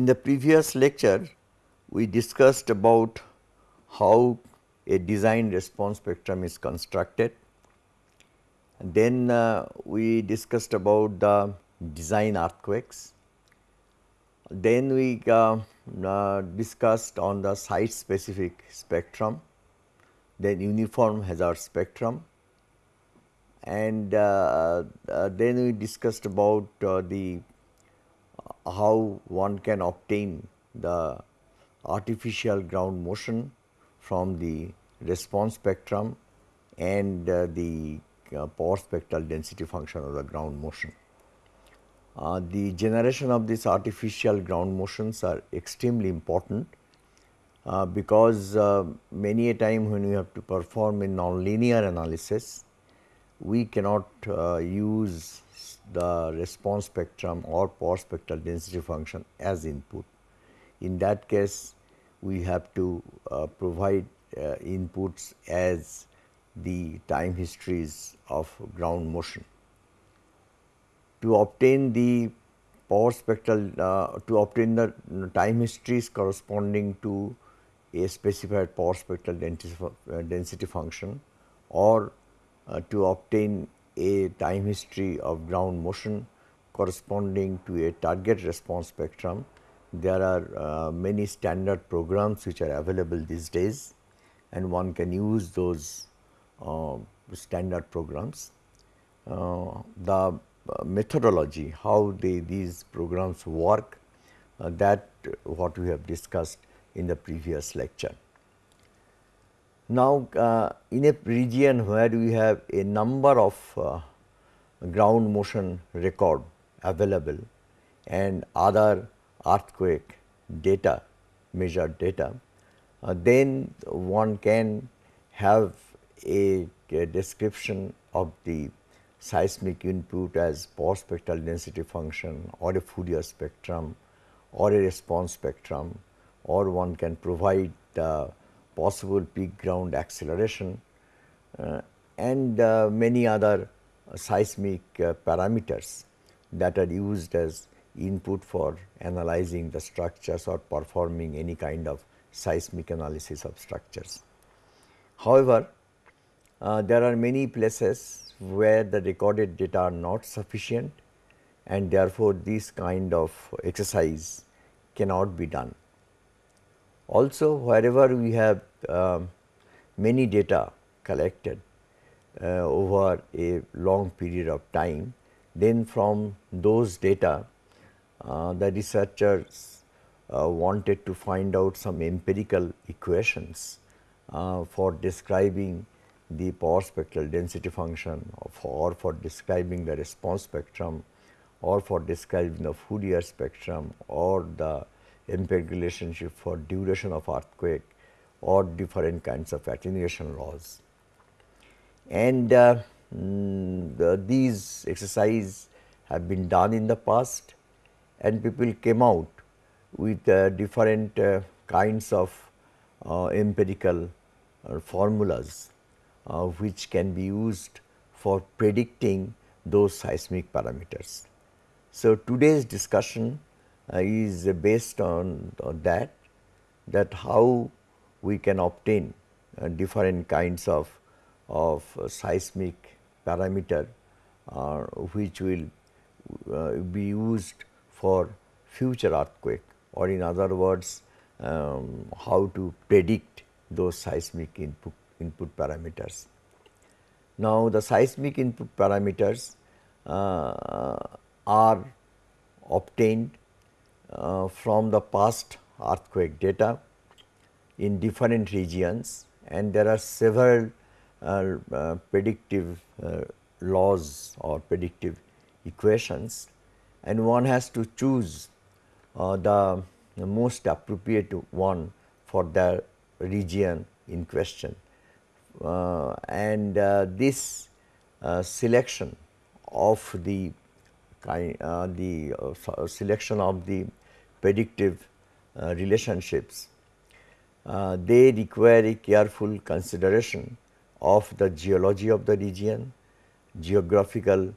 in the previous lecture, we discussed about how a design response spectrum is constructed. Then uh, we discussed about the design earthquakes. Then we uh, uh, discussed on the site specific spectrum, then uniform hazard spectrum and uh, uh, then we discussed about uh, the how one can obtain the artificial ground motion from the response spectrum and uh, the uh, power spectral density function of the ground motion. Uh, the generation of these artificial ground motions are extremely important uh, because uh, many a time when we have to perform a nonlinear analysis, we cannot uh, use the response spectrum or power spectral density function as input. In that case, we have to uh, provide uh, inputs as the time histories of ground motion. To obtain the power spectral, uh, to obtain the time histories corresponding to a specified power spectral density, uh, density function or uh, to obtain a time history of ground motion corresponding to a target response spectrum. There are uh, many standard programs which are available these days and one can use those uh, standard programs. Uh, the uh, methodology, how they, these programs work uh, that what we have discussed in the previous lecture. Now, uh, in a region where we have a number of uh, ground motion record available and other earthquake data measured data, uh, then one can have a, a, description of the seismic input as power spectral density function or a Fourier spectrum or a response spectrum or one can provide the possible peak ground acceleration uh, and uh, many other seismic uh, parameters that are used as input for analyzing the structures or performing any kind of seismic analysis of structures. However, uh, there are many places where the recorded data are not sufficient and therefore, this kind of exercise cannot be done. Also wherever we have uh, many data collected uh, over a long period of time, then from those data uh, the researchers uh, wanted to find out some empirical equations uh, for describing the power spectral density function or for describing the response spectrum or for describing the Fourier spectrum or the empirical relationship for duration of earthquake or different kinds of attenuation laws. And uh, mm, the, these exercise have been done in the past and people came out with uh, different uh, kinds of uh, empirical uh, formulas uh, which can be used for predicting those seismic parameters. So, today's discussion uh, is based on, that, that how we can obtain uh, different kinds of, of seismic parameter uh, which will be used for future earthquake or in other words um, how to predict those seismic input, input parameters. Now, the seismic input parameters uh, are obtained uh, from the past earthquake data in different regions and there are several uh, uh, predictive uh, laws or predictive equations and one has to choose uh, the, the, most appropriate one for the region in question. Uh, and this selection of the kind, the selection of the predictive uh, relationships, uh, they require a careful consideration of the geology of the region, geographical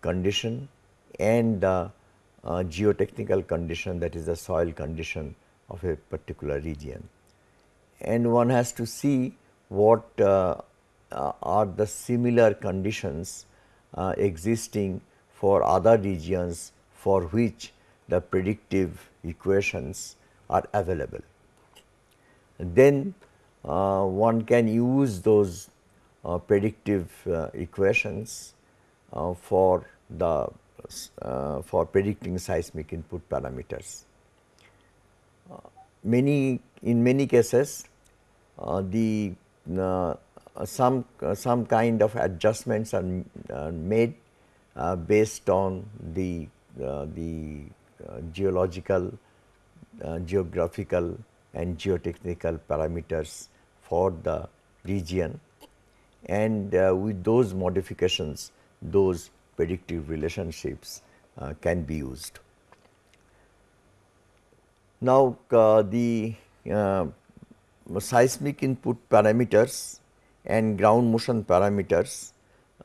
condition and the uh, geotechnical condition that is the soil condition of a particular region. And one has to see what uh, uh, are the similar conditions uh, existing for other regions for which the predictive equations are available. Then uh, one can use those uh, predictive uh, equations uh, for the uh, for predicting seismic input parameters. Uh, many in many cases the some some kind of adjustments are made based on the the geological geographical and geotechnical parameters for the region and uh, with those modifications those predictive relationships uh, can be used. Now, uh, the uh, seismic input parameters and ground motion parameters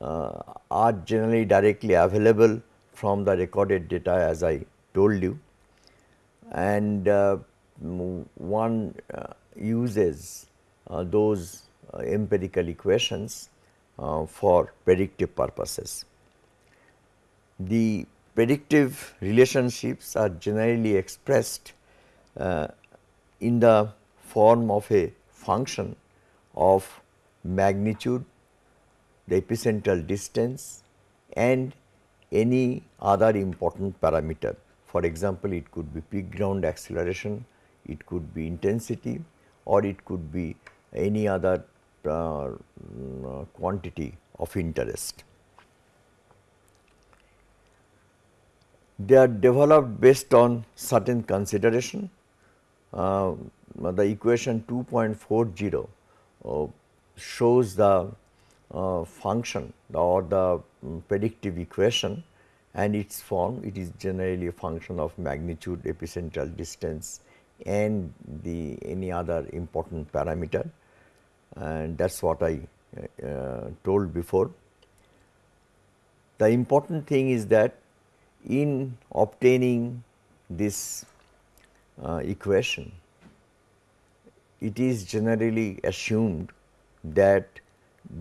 uh, are generally directly available from the recorded data as I told you and uh, one uh, uses uh, those uh, empirical equations for predictive purposes. The predictive relationships are generally expressed uh, in the form of a function of magnitude, the epicentral distance and any other important parameter. For example, it could be peak ground acceleration, it could be intensity or it could be any other uh, quantity of interest. they are developed based on certain consideration. Uh, the equation 2.40 uh, shows the uh, function or the um, predictive equation and its form it is generally a function of magnitude epicentral distance and the any other important parameter and that is what I uh, told before. The important thing is that in obtaining this uh, equation, it is generally assumed that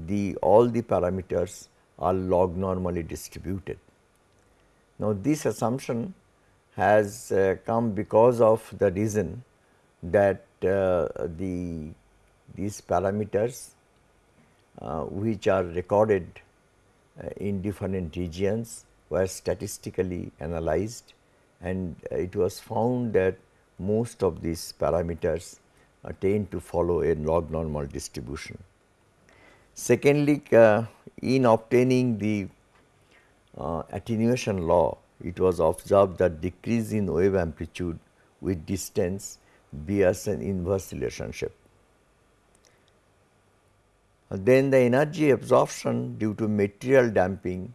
the all the parameters are log normally distributed. Now, this assumption has uh, come because of the reason that uh, the these parameters uh, which are recorded in different regions were statistically analyzed and it was found that most of these parameters tend to follow a log normal distribution. Secondly, uh, in obtaining the uh, attenuation law, it was observed that decrease in wave amplitude with distance bears an inverse relationship. Then the energy absorption due to material damping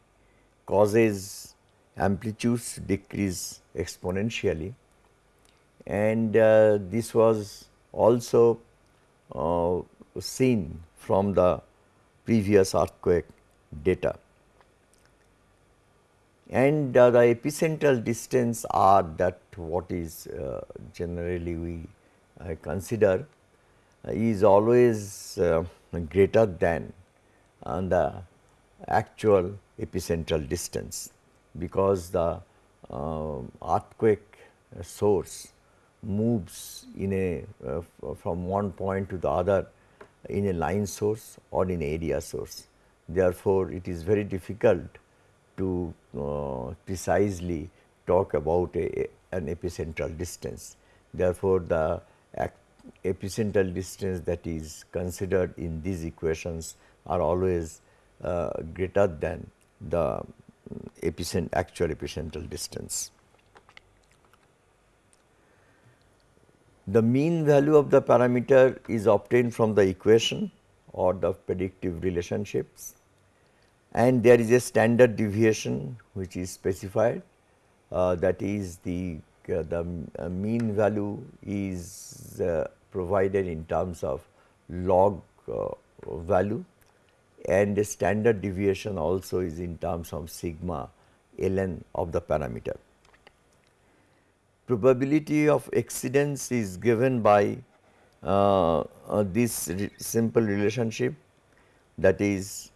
causes amplitudes decrease exponentially and uh, this was also uh, seen from the previous earthquake data. And uh, the epicentral distance are that what is uh, generally we uh, consider is always uh, greater than the actual epicentral distance because the uh, earthquake source moves in a uh, from one point to the other in a line source or in area source. Therefore, it is very difficult to uh, precisely talk about a, an epicentral distance. Therefore, the epicentral distance that is considered in these equations are always uh, greater than the epicent actual epicentral distance. The mean value of the parameter is obtained from the equation or the predictive relationships and there is a standard deviation which is specified uh, that is the uh, the uh, mean value is uh, provided in terms of log uh, value and the standard deviation also is in terms of sigma ln of the parameter. probability of exceedance is given by uh, this re simple relationship that is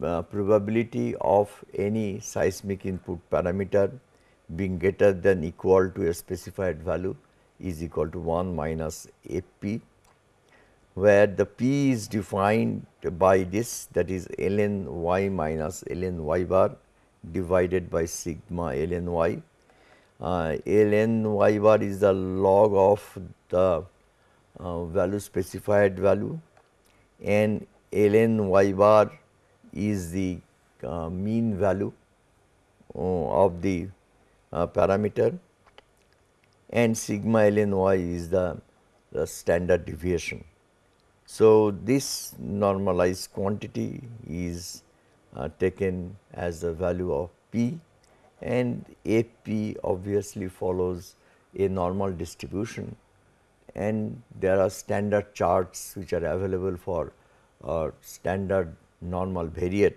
probability of any seismic input parameter being greater than equal to a specified value is equal to 1 minus Fp where the P is defined by this that is ln y minus ln y bar divided by sigma ln y. Uh, ln y bar is the log of the uh, value specified value and ln y bar is the uh, mean value uh, of the uh, parameter and sigma ln y is the, the standard deviation. So, this normalized quantity is uh, taken as the value of p and f p obviously follows a normal distribution and there are standard charts which are available for uh, standard normal variate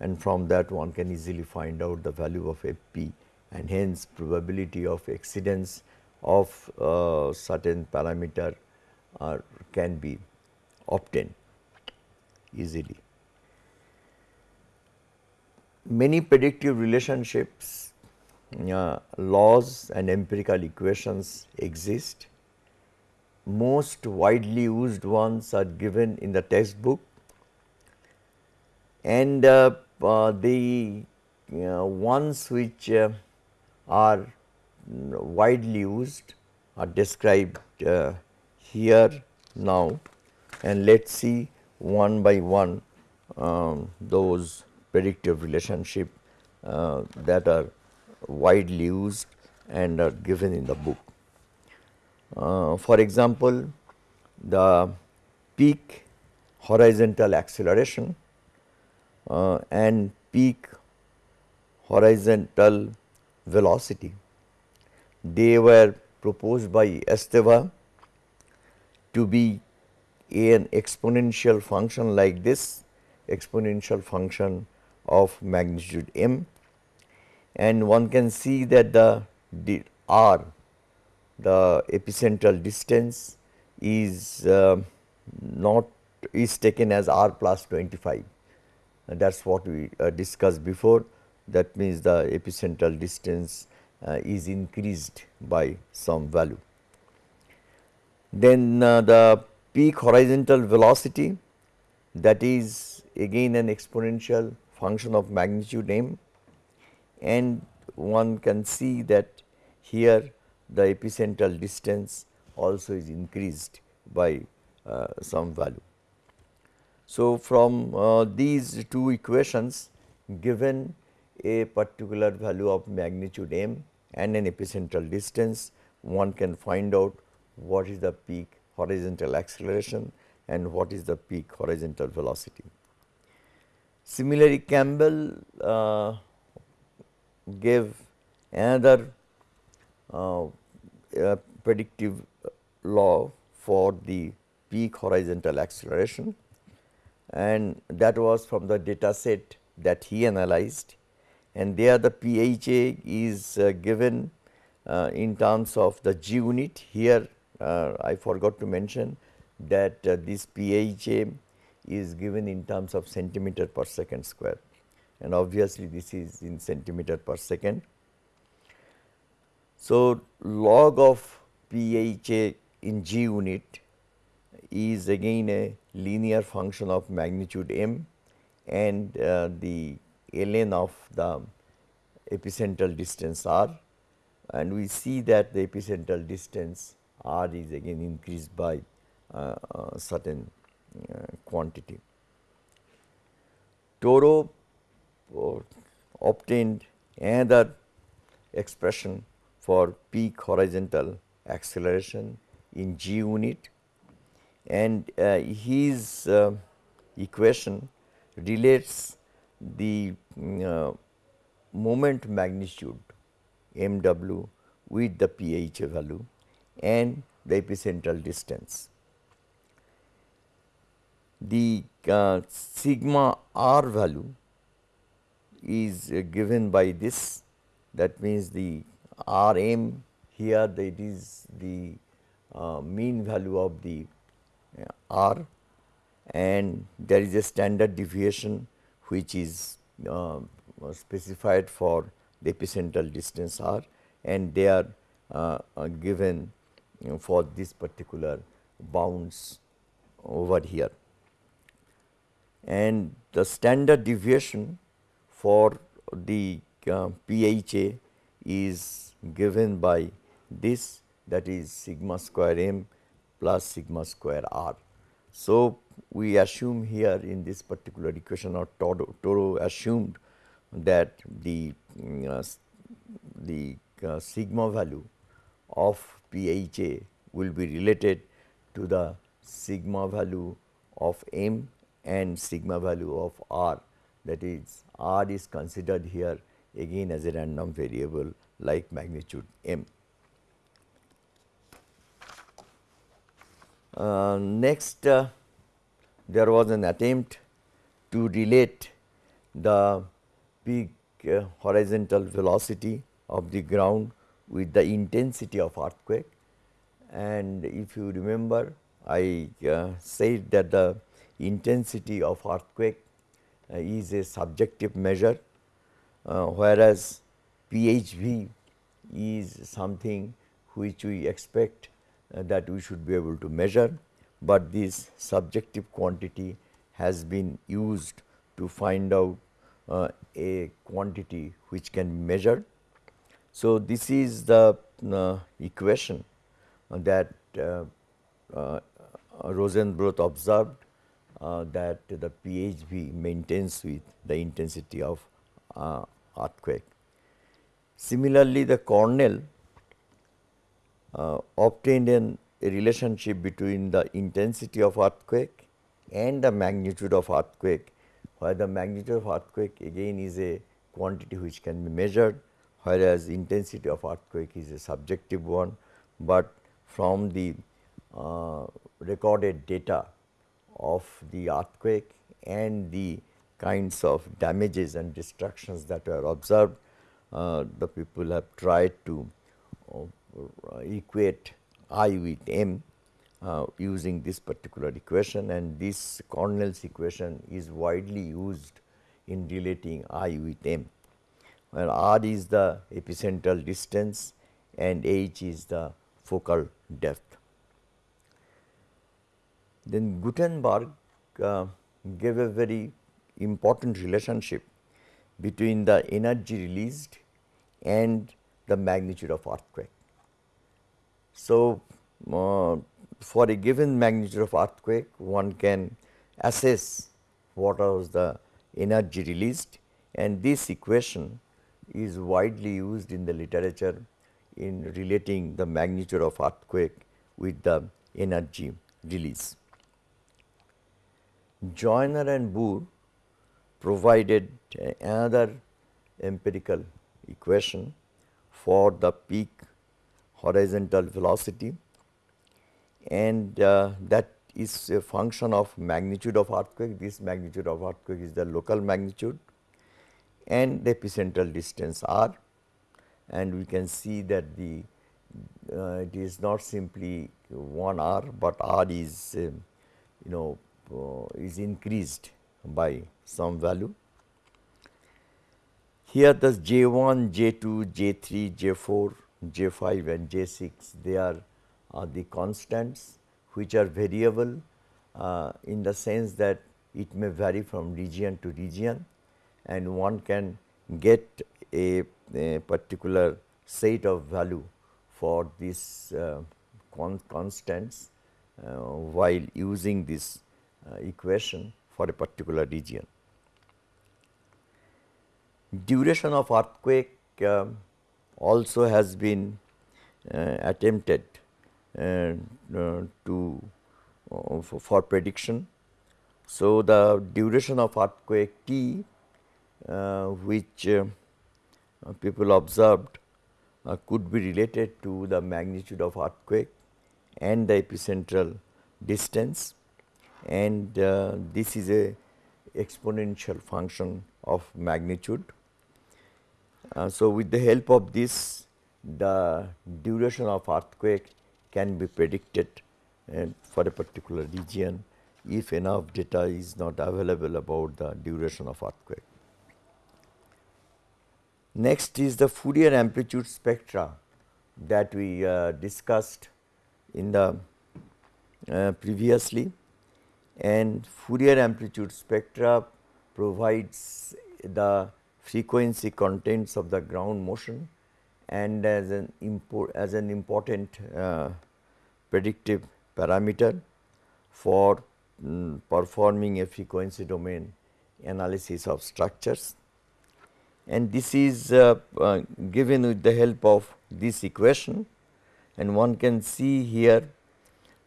and from that one can easily find out the value of f p and hence probability of exceedance of uh, certain parameter uh, can be obtained easily. Many predictive relationships, uh, laws and empirical equations exist. Most widely used ones are given in the textbook and uh, uh, the ones which uh, are widely used are described here now and let us see one by one um, those predictive relationship uh, that are widely used and are given in the book. Uh, for example, the peak horizontal acceleration uh, and peak horizontal velocity. They were proposed by Esteva to be an exponential function like this exponential function of magnitude m. And one can see that the, the r the epicentral distance is uh, not is taken as r plus 25 that is what we uh, discussed before that means the epicentral distance uh, is increased by some value. Then uh, the peak horizontal velocity that is again an exponential function of magnitude m and one can see that here the epicentral distance also is increased by uh, some value. So, from uh, these two equations given a particular value of magnitude m and an epicentral distance, one can find out what is the peak horizontal acceleration and what is the peak horizontal velocity. Similarly, Campbell uh, gave another uh, predictive law for the peak horizontal acceleration and that was from the data set that he analyzed and there the PHA is uh, given uh, in terms of the G unit. Here uh, I forgot to mention that uh, this PHA is given in terms of centimeter per second square and obviously this is in centimeter per second. So, log of PHA in G unit is again a linear function of magnitude m and uh, the ln of the epicentral distance r and we see that the epicentral distance r is again increased by uh, uh, certain uh, quantity. Toro uh, obtained another expression for peak horizontal acceleration in g unit and uh, his uh, equation relates the uh, moment magnitude m w with the pH value and the epicentral distance. The uh, sigma r value is uh, given by this that means the r m here that is the uh, mean value of the r and there is a standard deviation which is uh, specified for the epicentral distance r and they are uh, uh, given you know, for this particular bounds over here. And the standard deviation for the uh, PHA is given by this that is sigma square m plus sigma square r. So, we assume here in this particular equation or Toro, Toro assumed that the uh, the uh, sigma value of PHA will be related to the sigma value of m and sigma value of r that is r is considered here again as a random variable like magnitude m. next uh, there was an attempt to relate the peak uh, horizontal velocity of the ground with the intensity of earthquake. And if you remember I uh, said that the intensity of earthquake uh, is a subjective measure uh, whereas PHV is something which we expect uh, that we should be able to measure, but this subjective quantity has been used to find out uh, a quantity which can be measured. So, this is the uh, equation that uh, uh, Rosenblueth observed uh, that the PHV maintains with the intensity of earthquake. Similarly, the Cornell uh, obtained an, a relationship between the intensity of earthquake and the magnitude of earthquake, where the magnitude of earthquake again is a quantity which can be measured, whereas intensity of earthquake is a subjective one, but from the uh, recorded data of the earthquake and the kinds of damages and destructions that were observed, uh, the people have tried to uh, equate I with M uh, using this particular equation and this Cornell's equation is widely used in relating I with M, where R is the epicentral distance and H is the focal depth. Then Gutenberg uh, gave a very important relationship between the energy released and the magnitude of earthquake. So, uh, for a given magnitude of earthquake one can assess what was the energy released and this equation is widely used in the literature in relating the magnitude of earthquake with the energy release. Joyner and Boore provided another empirical equation for the peak horizontal velocity and uh, that is a function of magnitude of earthquake. This magnitude of earthquake is the local magnitude and the epicentral distance r and we can see that the uh, it is not simply 1 r, but r is uh, you know uh, is increased by some value. Here the J1, J2, J3, J4, J5 and J6 they are the constants which are variable uh, in the sense that it may vary from region to region and one can get a, a particular set of value for these uh, con constants uh, while using this uh, equation for a particular region. Duration of earthquake um, also has been uh, attempted uh, uh, to for, for, prediction. So, the duration of earthquake T which people observed could be related to the magnitude of earthquake and the epicentral distance and uh, this is a exponential function of magnitude. Uh, so, with the help of this the duration of earthquake can be predicted for a particular region if enough data is not available about the duration of earthquake. Next is the Fourier amplitude spectra that we uh, discussed in the uh, previously and Fourier amplitude spectra provides the frequency contents of the ground motion and as an as an important uh, predictive parameter for um, performing a frequency domain analysis of structures. And this is uh, uh, given with the help of this equation and one can see here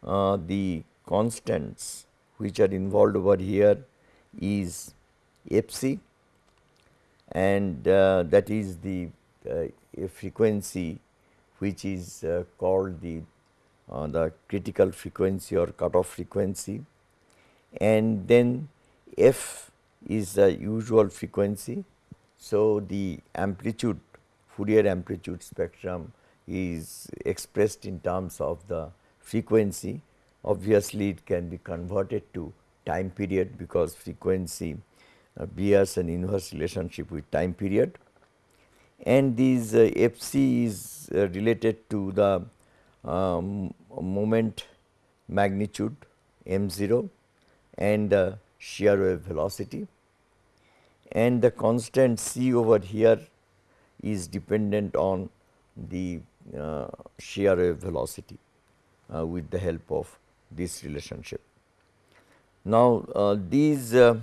uh, the constants which are involved over here is f c and uh, that is the uh, frequency which is uh, called the the critical frequency or cutoff frequency and then f is the usual frequency. So, the amplitude Fourier amplitude spectrum is expressed in terms of the frequency obviously it can be converted to time period because frequency uh, bears an inverse relationship with time period and this uh, fc is uh, related to the um, moment magnitude m0 and the shear wave velocity and the constant c over here is dependent on the uh, shear wave velocity uh, with the help of this relationship. Now, uh, these uh,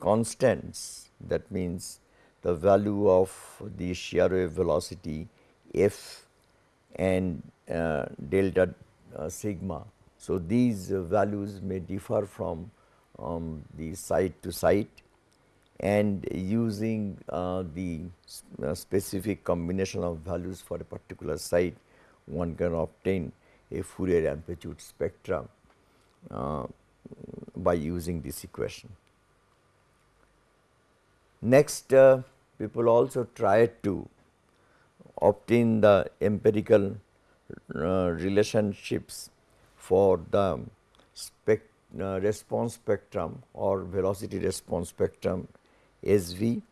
constants that means the value of the shear wave velocity f and uh, delta uh, sigma. So, these values may differ from um, the site to site and using uh, the uh, specific combination of values for a particular site one can obtain a Fourier amplitude spectrum uh, by using this equation. Next uh, people also tried to obtain the empirical uh, relationships for the uh, response spectrum or velocity response spectrum SV.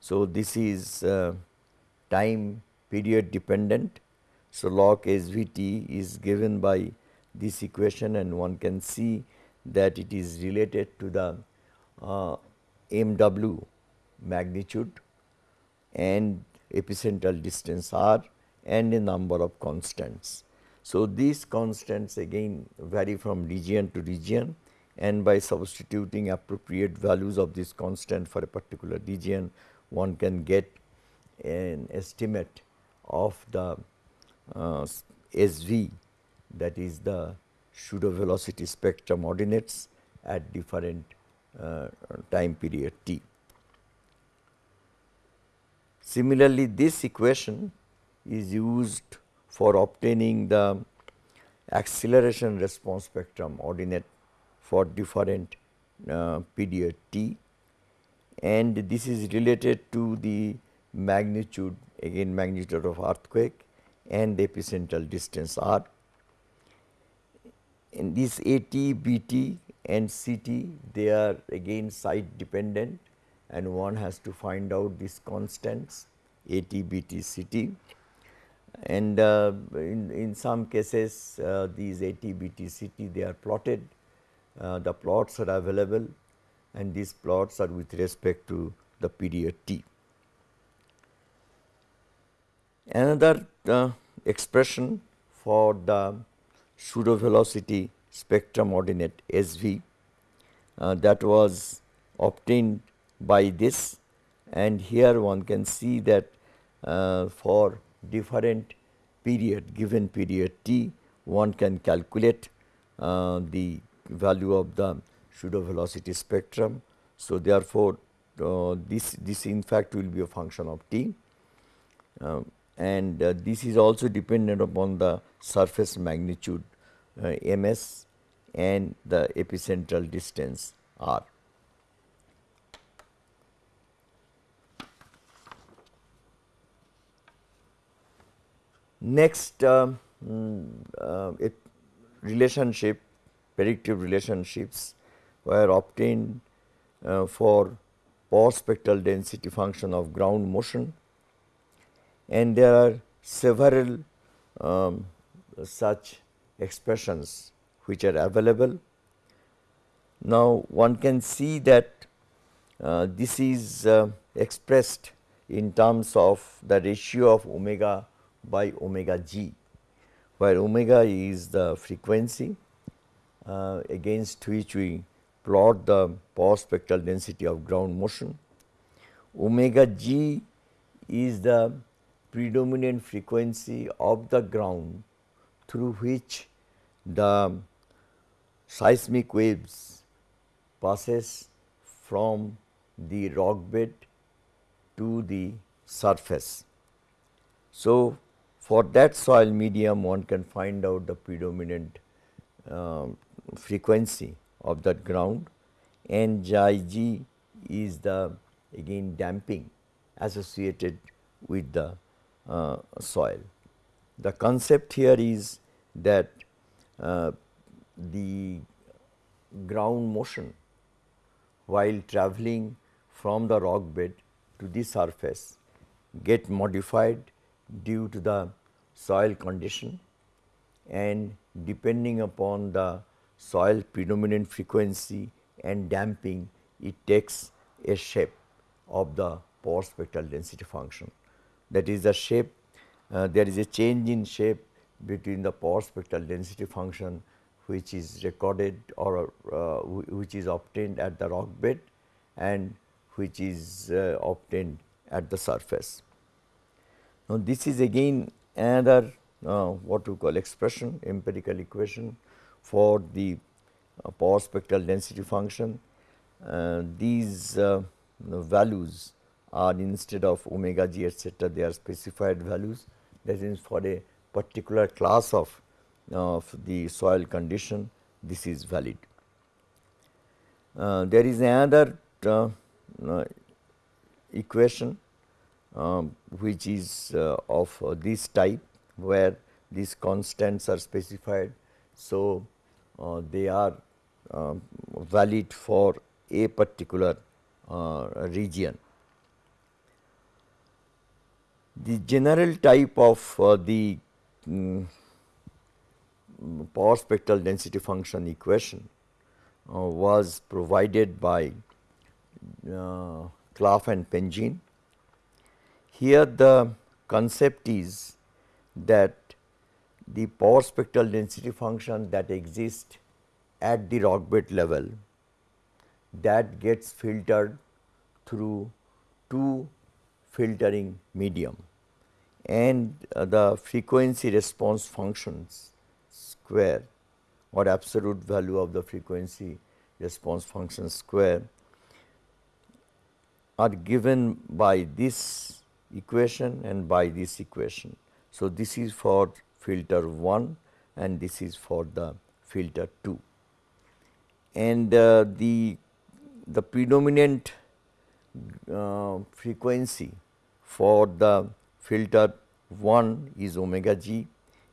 So, this is uh, time period dependent so, log SVT is given by this equation and one can see that it is related to the uh, MW magnitude and epicentral distance r and a number of constants. So, these constants again vary from region to region and by substituting appropriate values of this constant for a particular region one can get an estimate of the uh, SV that is the pseudo velocity spectrum ordinates at different uh, time period t. Similarly, this equation is used for obtaining the acceleration response spectrum ordinate for different uh, period t and this is related to the magnitude again magnitude of earthquake and the epicentral distance r. In this AT, BT and CT they are again site dependent and one has to find out these constants AT, BT, CT and uh, in, in some cases uh, these AT, BT, CT they are plotted, uh, the plots are available and these plots are with respect to the period t. Another uh, expression for the pseudo velocity spectrum ordinate SV uh, that was obtained by this and here one can see that uh, for different period given period t one can calculate uh, the value of the pseudo velocity spectrum. So, therefore, uh, this this in fact will be a function of t. Um, and uh, this is also dependent upon the surface magnitude uh, ms and the epicentral distance r. Next um, uh, it relationship predictive relationships were obtained uh, for Power spectral density function of ground motion and there are several um, such expressions which are available. Now, one can see that uh, this is uh, expressed in terms of the ratio of omega by omega g, where omega is the frequency uh, against which we plot the power spectral density of ground motion. Omega g is the predominant frequency of the ground through which the seismic waves passes from the rock bed to the surface. So, for that soil medium one can find out the predominant uh, frequency of that ground and g is the again damping associated with the uh, soil. The concept here is that uh, the ground motion while travelling from the rock bed to the surface get modified due to the soil condition and depending upon the soil predominant frequency and damping it takes a shape of the power spectral density function. That is the shape uh, there is a change in shape between the power spectral density function which is recorded or uh, which is obtained at the rock bed and which is uh, obtained at the surface. Now, this is again another uh, what we call expression empirical equation for the uh, power spectral density function. Uh, these uh, values are instead of omega g etcetera they are specified values that is for a particular class of, of the soil condition this is valid. Uh, there is another uh, equation which is of this type where these constants are specified. So, uh, they are uh, valid for a particular uh, region. The general type of uh, the um, power spectral density function equation uh, was provided by uh, Clough and Penzien. Here the concept is that the power spectral density function that exists at the rock bed level that gets filtered through two filtering medium and uh, the frequency response functions square or absolute value of the frequency response function square are given by this equation and by this equation. So, this is for filter 1 and this is for the filter 2. And uh, the, the predominant uh, frequency for the filter 1 is omega g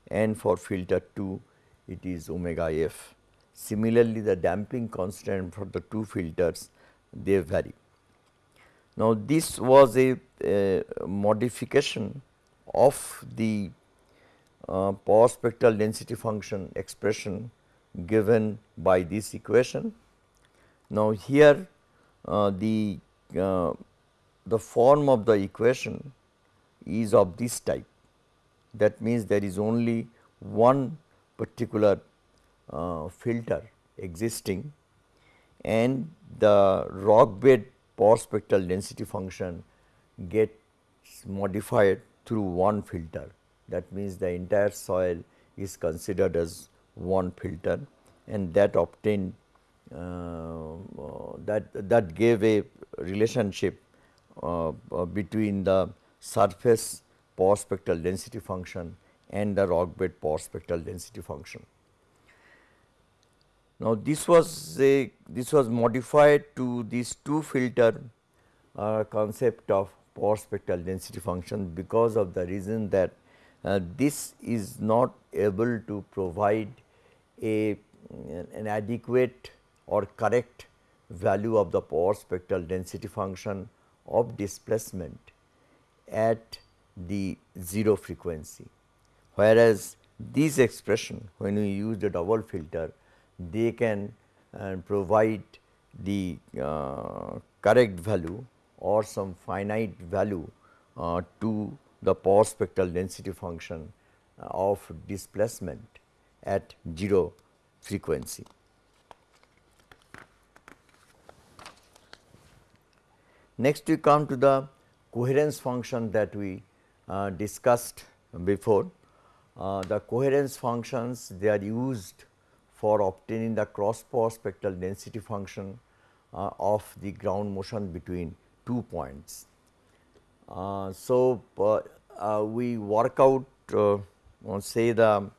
and for filter 2 it is omega f. Similarly, the damping constant for the two filters they vary. Now, this was a, modification of the uh, power spectral density function expression given by this equation. Now, here uh, the uh, the form of the equation is of this type that means there is only one particular uh, filter existing and the rock bed power spectral density function gets modified through one filter that means the entire soil is considered as one filter and that obtained uh, that that gave a relationship uh, uh, between the surface power spectral density function and the rock bed power spectral density function. Now, this was a this was modified to these two filter uh, concept of power spectral density function because of the reason that uh, this is not able to provide a an adequate or correct value of the power spectral density function of displacement at the 0 frequency. Whereas, this expression when we use the double filter they can uh, provide the uh, correct value or some finite value uh, to the power spectral density function uh, of displacement at 0 frequency. Next we come to the coherence function that we uh, discussed before. Uh, the coherence functions they are used for obtaining the cross power spectral density function uh, of the ground motion between two points. Uh, so, uh, uh, we work out say the um,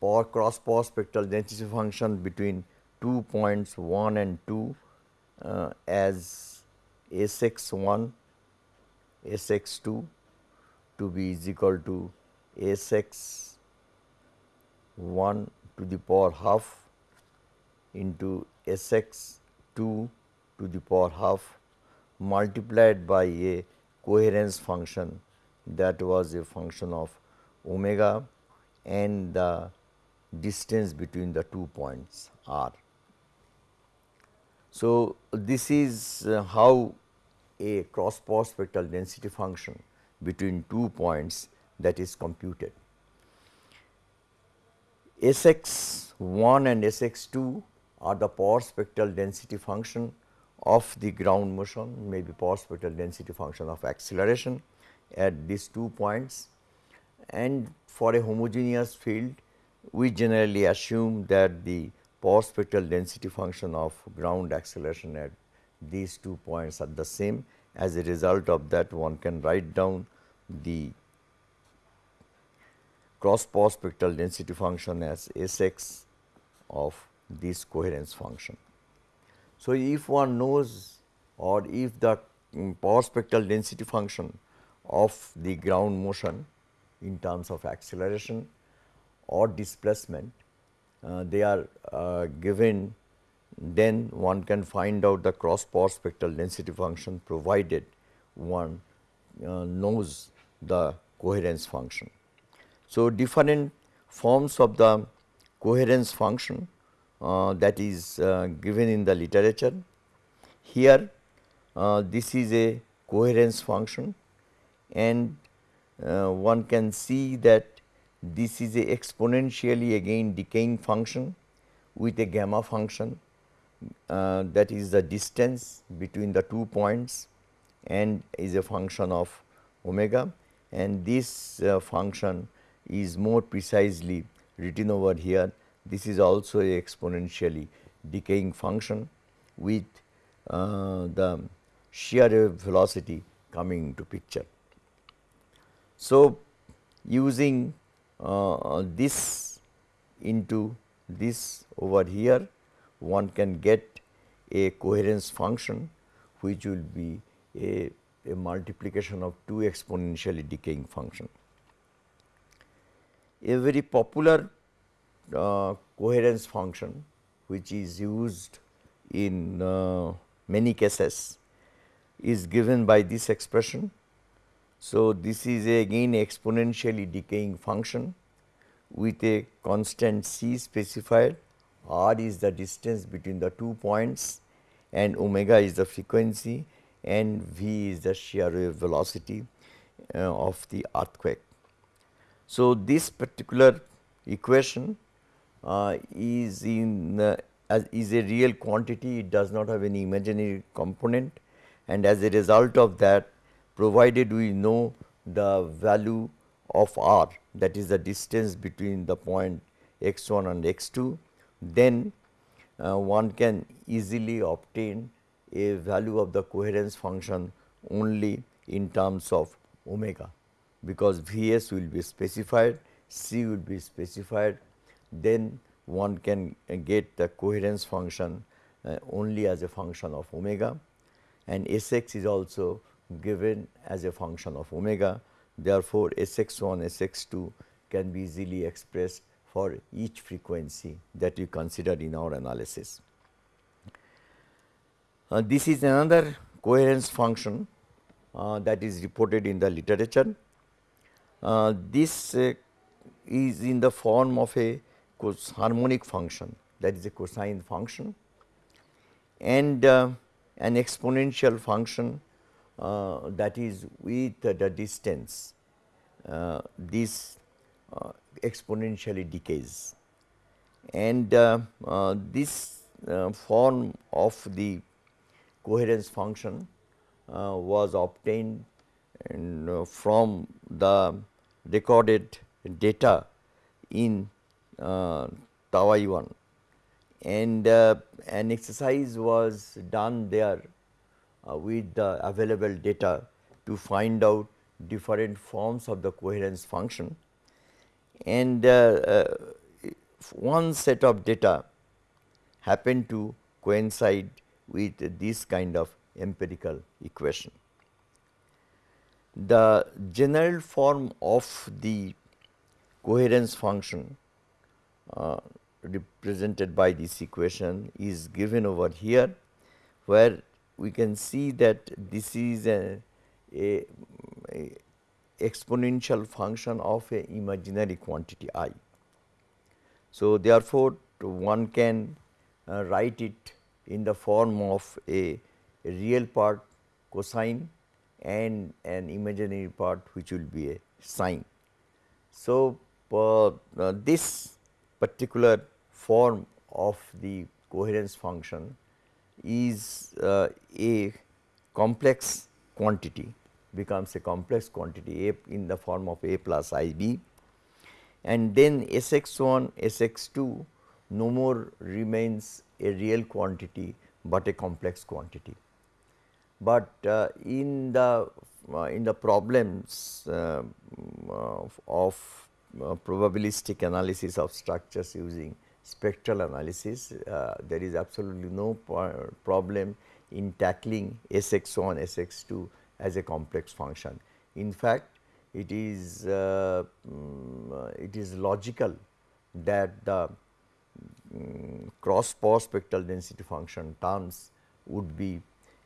power cross power spectral density function between two points 1 and 2 as S x 1 S x 2 to be is equal to S x 1 to the power half into S x 2 to the power half multiplied by a coherence function that was a function of omega and the distance between the two points r. So, this is uh, how a cross power spectral density function between two points that is computed. S x 1 and S x 2 are the power spectral density function of the ground motion may be power spectral density function of acceleration at these two points and for a homogeneous field we generally assume that the power spectral density function of ground acceleration at these two points are the same. As a result of that one can write down the cross power spectral density function as S x of this coherence function. So, if one knows or if the um, power spectral density function of the ground motion in terms of acceleration or displacement uh, they are uh, given then one can find out the cross power spectral density function provided one uh, knows the coherence function. So, different forms of the coherence function uh, that is uh, given in the literature. Here uh, this is a coherence function and uh, one can see that this is a exponentially again decaying function with a gamma function uh, that is the distance between the two points and is a function of omega and this uh, function is more precisely written over here. This is also a exponentially decaying function with uh, the shear velocity coming into picture. So, using uh, this into this over here one can get a coherence function which will be a, a multiplication of two exponentially decaying function. A very popular uh, coherence function which is used in uh, many cases is given by this expression so, this is again exponentially decaying function with a constant c specified r is the distance between the two points and omega is the frequency and v is the shear wave velocity uh, of the earthquake. So, this particular equation uh, is in uh, as is a real quantity it does not have any imaginary component. And as a result of that provided we know the value of r that is the distance between the point x 1 and x 2, then uh, one can easily obtain a value of the coherence function only in terms of omega, because V s will be specified, C will be specified, then one can uh, get the coherence function uh, only as a function of omega and S x is also given as a function of omega. Therefore, Sx1, Sx2 can be easily expressed for each frequency that we consider in our analysis. Uh, this is another coherence function uh, that is reported in the literature. Uh, this uh, is in the form of a harmonic function. That is a cosine function. And uh, an exponential function uh, that is with the distance uh, this uh, exponentially decays. And this form of the coherence function was obtained from the recorded data in uh, Taiwan and uh, an exercise was done there uh, with the available data to find out different forms of the coherence function and uh, uh one set of data happened to coincide with this kind of empirical equation. The general form of the coherence function uh, represented by this equation is given over here, where we can see that this is a, a, a exponential function of a imaginary quantity i. So, therefore, one can uh, write it in the form of a real part cosine and an imaginary part which will be a sine. So, uh, uh, this particular form of the coherence function is uh, a complex quantity becomes a complex quantity a in the form of a plus i b and then S x 1 S x 2 no more remains a real quantity, but a complex quantity but uh, in the uh, in the problems uh, of probabilistic analysis of structures using spectral analysis, there is absolutely no problem in tackling Sx1, Sx2 as a complex function. In fact, it is uh, um, it is logical that the um, cross power spectral density function terms would be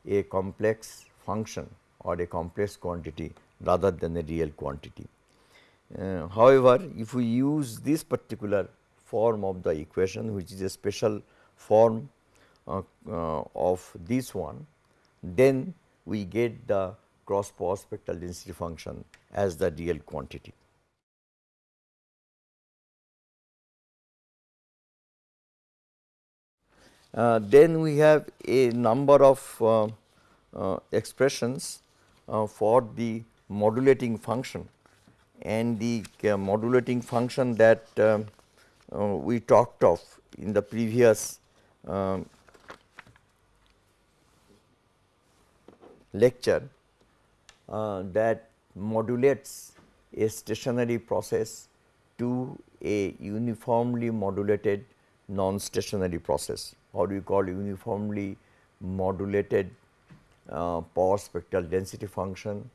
a complex function or a complex quantity rather than a real quantity. Uh, however, if we use this particular form of the equation which is a special form uh, uh, of this one, then we get the cross power spectral density function as the real quantity. Then we have a number of uh, uh, expressions uh, for the modulating function. And the uh, modulating function that um, we talked of in the previous um, lecture that modulates a stationary process to a uniformly modulated non-stationary process or we call uniformly modulated uh, power spectral density function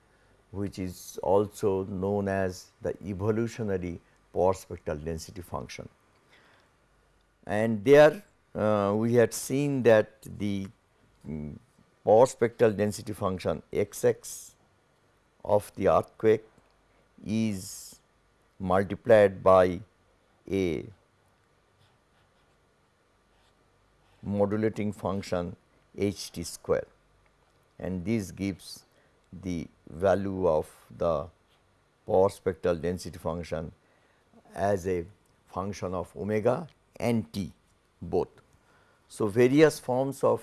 which is also known as the evolutionary power spectral density function. And there uh, we had seen that the um, power spectral density function x x of the earthquake is multiplied by a modulating function h t square and this gives the value of the power spectral density function as a function of omega and t both. So, various forms of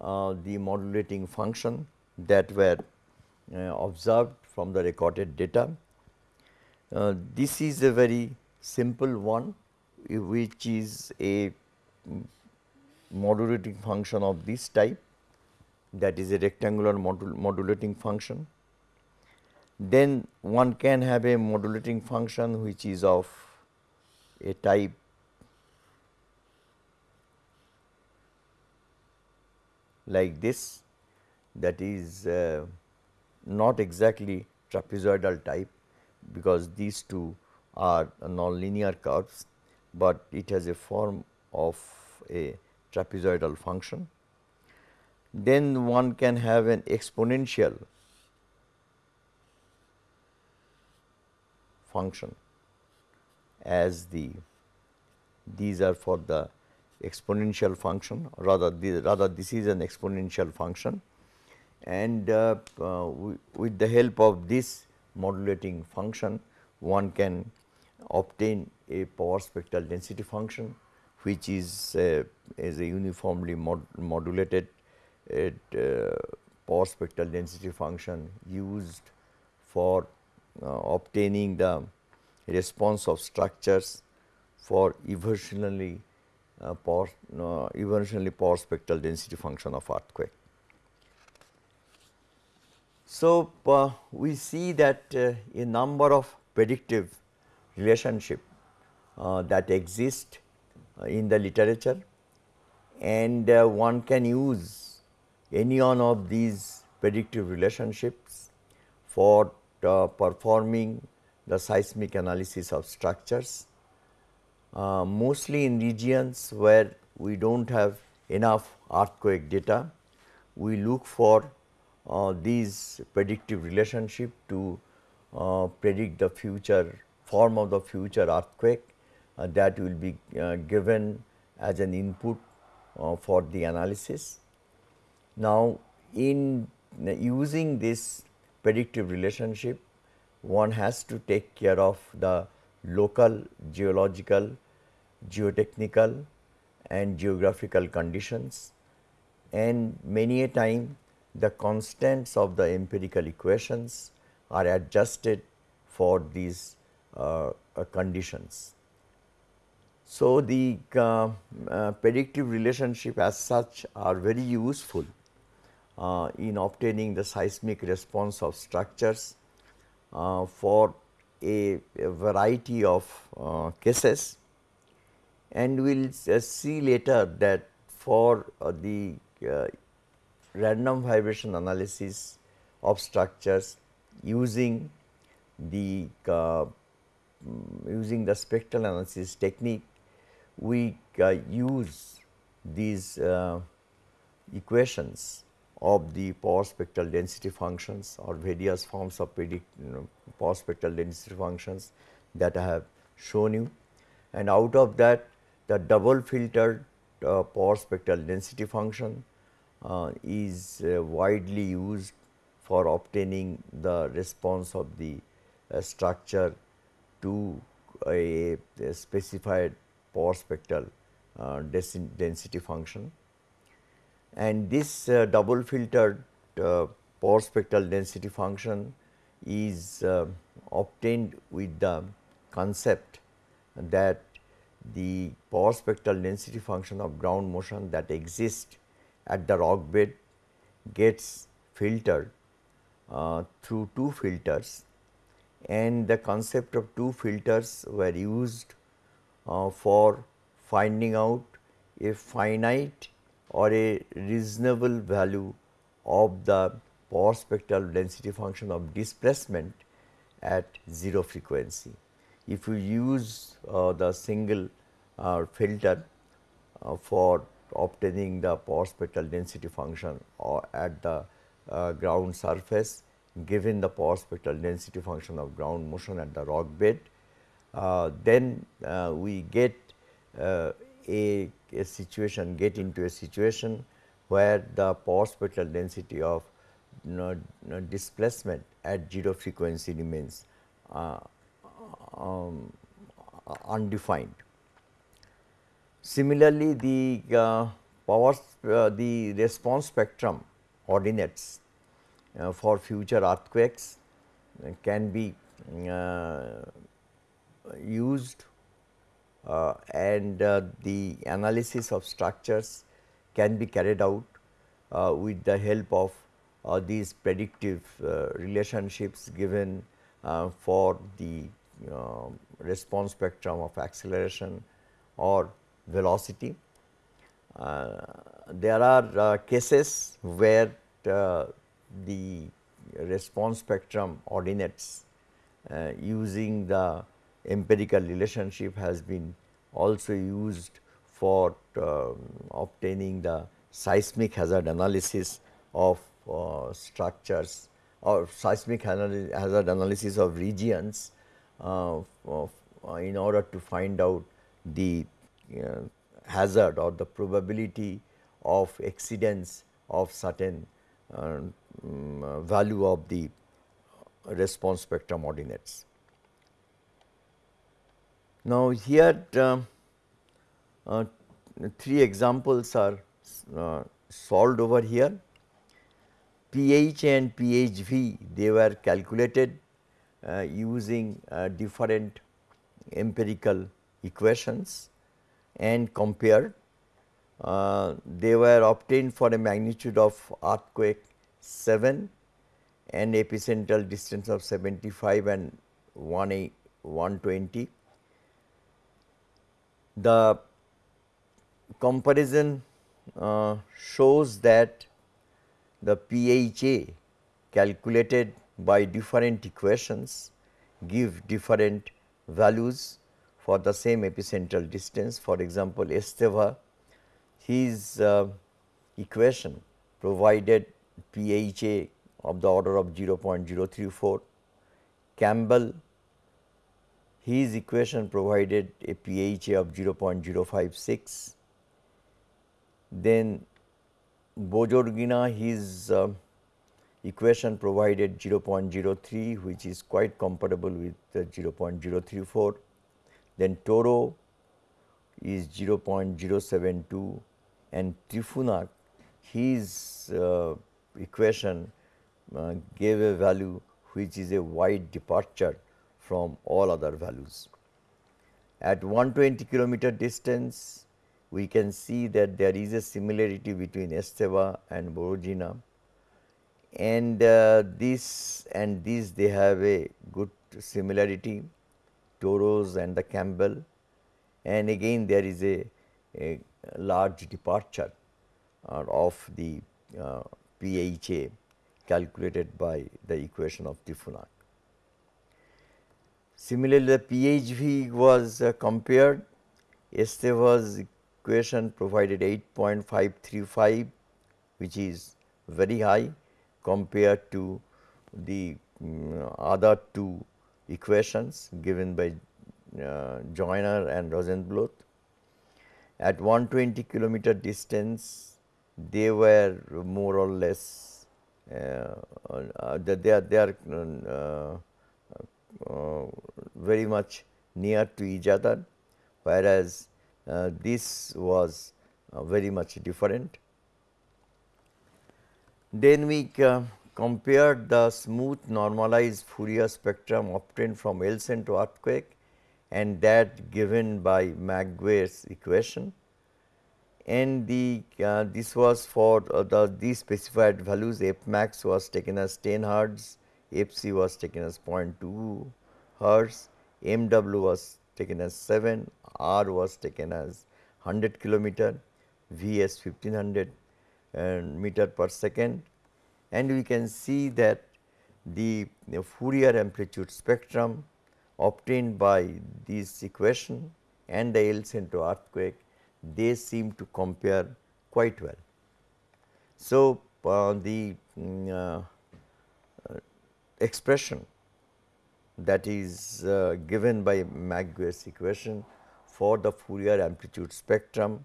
uh, the modulating function that were uh, observed from the recorded data. Uh, this is a very simple one which is a modulating function of this type that is a rectangular modul modulating function. Then one can have a modulating function which is of a type like this that is uh, not exactly trapezoidal type because these two are nonlinear curves, but it has a form of a trapezoidal function. Then one can have an exponential function as the these are for the exponential function rather the, rather this is an exponential function and uh, uh, with the help of this modulating function one can obtain a power spectral density function which is uh, is a uniformly mod modulated uh, power spectral density function used for uh, obtaining the response of structures for evolutionarily uh, power uh, evolutionarily power spectral density function of earthquake. So, uh, we see that uh, a number of predictive relationship uh, that exist uh, in the literature and one can use any one of these predictive relationships for performing the seismic analysis of structures uh, mostly in regions where we do not have enough earthquake data. We look for uh, these predictive relationship to uh, predict the future form of the future earthquake uh, that will be uh, given as an input uh, for the analysis. Now, in using this predictive relationship, one has to take care of the local geological geotechnical and geographical conditions and many a time the constants of the empirical equations are adjusted for these uh, uh, conditions. So, the uh, uh predictive relationship as such are very useful uh, in obtaining the seismic response of structures uh, for a, a, variety of cases. And we will uh, see later that for uh, the uh, random vibration analysis of structures using the uh, using the spectral analysis technique we uh, use these uh, equations of the power spectral density functions or various forms of predict you know, power spectral density functions that I have shown you. And out of that the double filtered uh, power spectral density function uh, is uh, widely used for obtaining the response of the uh, structure to a, a, specified power spectral uh, density function. And this uh, double filtered power spectral density function is obtained with the concept that the power spectral density function of ground motion that exists at the rock bed gets filtered uh, through two filters and the concept of two filters were used uh, for finding out a finite or a reasonable value of the power spectral density function of displacement at 0 frequency. If you use uh, the single uh, filter uh, for obtaining the power spectral density function or at the uh, ground surface given the power spectral density function of ground motion at the rock bed, then uh, we get a, a situation get into a situation where the power spectral density of you know, displacement at 0 frequency remains uh, um, undefined. Similarly, the uh, power uh, the response spectrum ordinates uh, for future earthquakes can be uh, used uh, and uh, the analysis of structures can be carried out with the help of these predictive relationships given for the uh, response spectrum of acceleration or velocity. Uh, there are uh, cases where uh, the response spectrum ordinates uh, using the empirical relationship has been also used for uh, obtaining the seismic hazard analysis of uh, structures or seismic hazard analysis of regions uh, of, uh, in order to find out the uh, hazard or the probability of exceedance of certain um, value of the response spectrum ordinates. Now, here um, uh, three examples are uh, solved over here. pH and PHV they were calculated uh, using uh, different empirical equations and compared. Uh, they were obtained for a magnitude of earthquake 7 and epicentral distance of 75 and 120. The comparison uh, shows that the PHA calculated by different equations give different values for the same epicentral distance. For example, Esteva his uh, equation provided PHA of the order of 0.034. Campbell his equation provided a PHA of 0.056. Then Bozorgnia his uh, equation provided 0.03 which is quite comparable with the 0.034. Then Toro is 0.072 and Trifunac his uh, equation uh, gave a value which is a wide departure from all other values. At 120 kilometer distance we can see that there is a similarity between Esteva and Bozorgnia and uh, this and this they have a good similarity Toros and the Campbell and again there is a, a large departure uh, of the uh, PHA calculated by the equation of Trifunac. Similarly, the PHV was uh, compared, Esteva's equation provided 8.535 which is very high compared to the um, other two equations given by uh, Joyner and Rosenblueth. At 120 kilometer distance, they were more or less uh, uh, they are they are uh, very much near to each other, whereas uh, this was very much different. Then we compared the smooth normalized Fourier spectrum obtained from El Centro earthquake and that given by McGuire's equation and the uh, this was for uh, the these specified values f max was taken as 10 hertz, f c was taken as 0.2 hertz, m w was taken as 7, r was taken as 100 kilometer, v as 1500 uh, meter per second and we can see that the, Fourier amplitude spectrum obtained by this equation and the El Centro earthquake, they seem to compare quite well. So, uh, the mm, uh, expression that is uh, given by McGuire's equation for the Fourier amplitude spectrum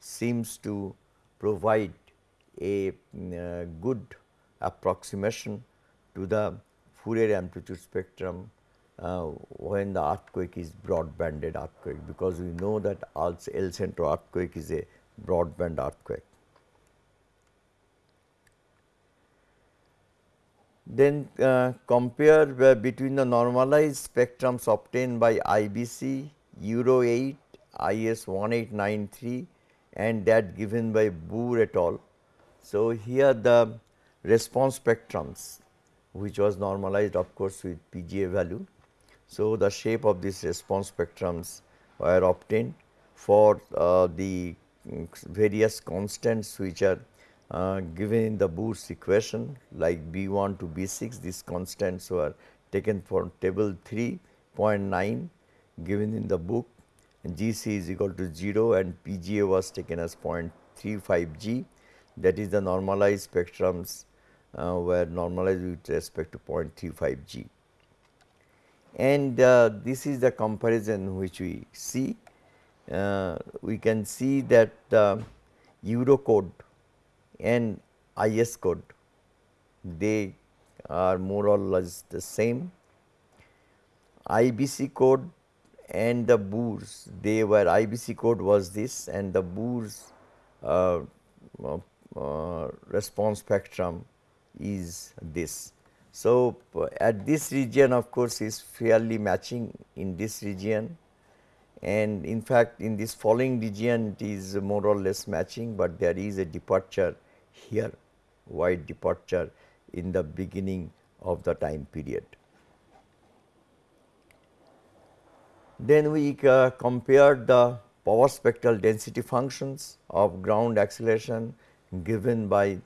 seems to provide a mm, uh, good approximation to the Fourier amplitude spectrum uh, when the earthquake is broadbanded earthquake because we know that El Centro earthquake is a broadband earthquake. Then uh, compare uh, between the normalized spectrums obtained by IBC, Euro 8, IS 1893 and that given by Boore et al. So, here the response spectrums which was normalized of course with PGA value. So, the shape of these response spectrums were obtained for uh, the various constants which are uh, given in the Boore's equation like B 1 to B 6 these constants were taken from table 3.9 given in the book GC is equal to 0 and PGA was taken as 0.35 G that is the normalized spectrums uh, were normalized with respect to 0.35 G. And uh, this is the comparison which we see. Uh, we can see that uh, Eurocode and IS code they are more or less the same. IBC code and the Boore's they were IBC code was this and the Boore's uh, uh, uh, response spectrum is this. So, at this region of course is fairly matching in this region and in fact in this following region it is more or less matching, but there is a departure here wide departure in the beginning of the time period. Then we uh, compared the power spectral density functions of ground acceleration given by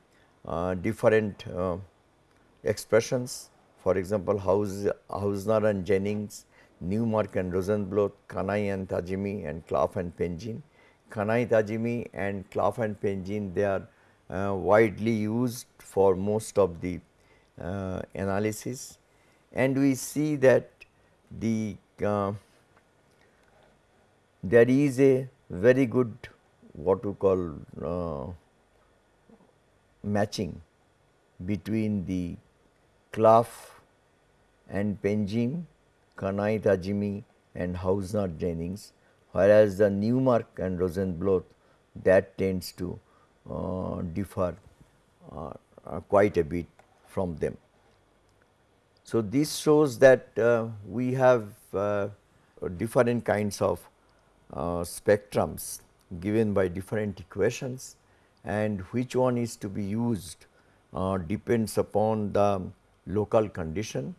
uh, different uh, expressions. For example, Haus, Hausner and Jennings, Newmark and Rosenblueth, Kanai and Tajimi and Clough and Penzien. Kanai, Tajimi and Clough and Penzien they are widely used for most of the uh, analysis. And we see that the uh, there is a very good what we call uh, matching between the Clough and Penzien, Kanai Tajimi and Hausner Jennings, whereas the Newmark and Rosenblueth that tends to uh, differ uh, uh, quite a bit from them. So, this shows that uh, we have uh, different kinds of uh, spectrums given by different equations and which one is to be used uh, depends upon the local condition,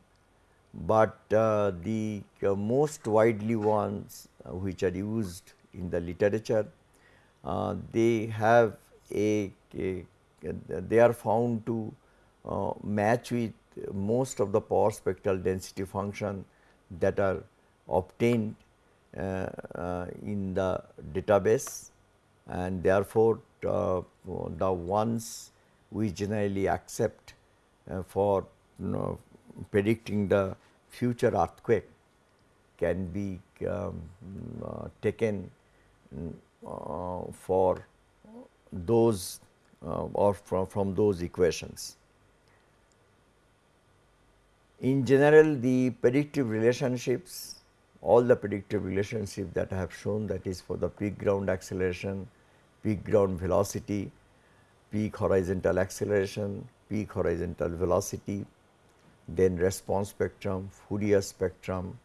but uh, the uh, most widely ones uh, which are used in the literature, uh, they have a, a, they are found to uh, match with most of the power spectral density function that are obtained in the database. And therefore, uh, the ones we generally accept uh, for you know, predicting the future earthquake can be um, uh, taken uh, for those uh, or from, from those equations. In general, the predictive relationships all the predictive relationship that I have shown that is for the peak ground acceleration, peak ground velocity, peak horizontal acceleration, peak horizontal velocity, then response spectrum, Fourier spectrum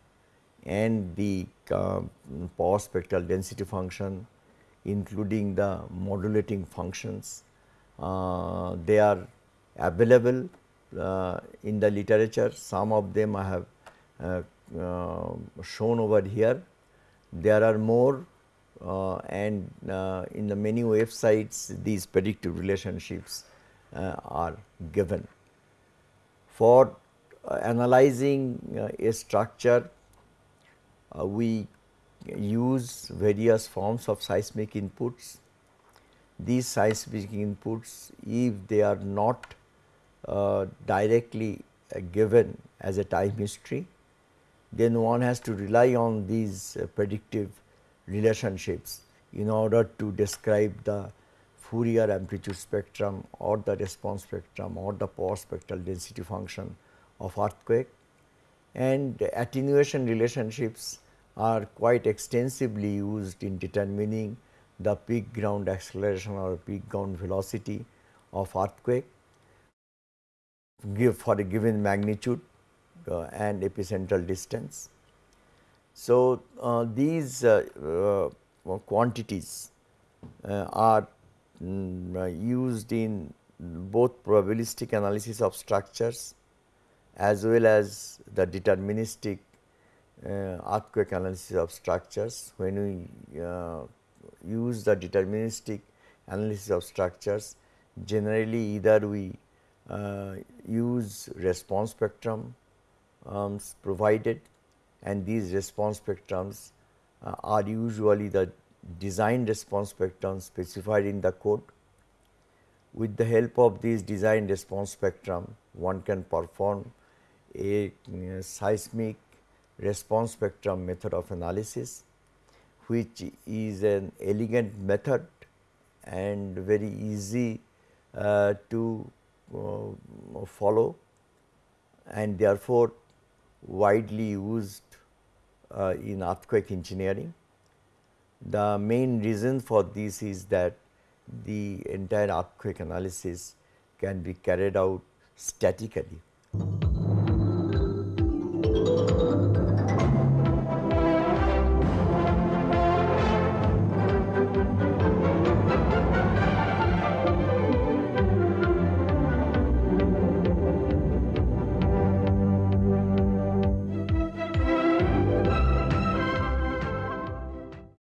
and the uh, power spectral density function including the modulating functions. Uh, they are available uh, in the literature, some of them I have uh, uh, shown over here. There are more uh, and uh, in the many websites these predictive relationships are given. For analyzing a structure, we use various forms of seismic inputs. These seismic inputs if they are not uh, directly uh, given as a time history, then one has to rely on these uh, predictive relationships in order to describe the Fourier amplitude spectrum or the response spectrum or the power spectral density function of earthquake. And attenuation relationships are quite extensively used in determining the peak ground acceleration or peak ground velocity of earthquake for a given magnitude uh, and epicentral distance. So, uh, these uh, quantities are mm, used in both probabilistic analysis of structures as well as the deterministic uh, earthquake analysis of structures. When we uh, use the deterministic analysis of structures, generally either we uh, use response spectrum um, provided and these response spectrums uh, are usually the design response spectrum specified in the code. With the help of this design response spectrum, one can perform a uh, seismic response spectrum method of analysis, which is an elegant method and very easy uh, to uh, follow and therefore, widely used uh, in earthquake engineering. The main reason for this is that the entire earthquake analysis can be carried out statically.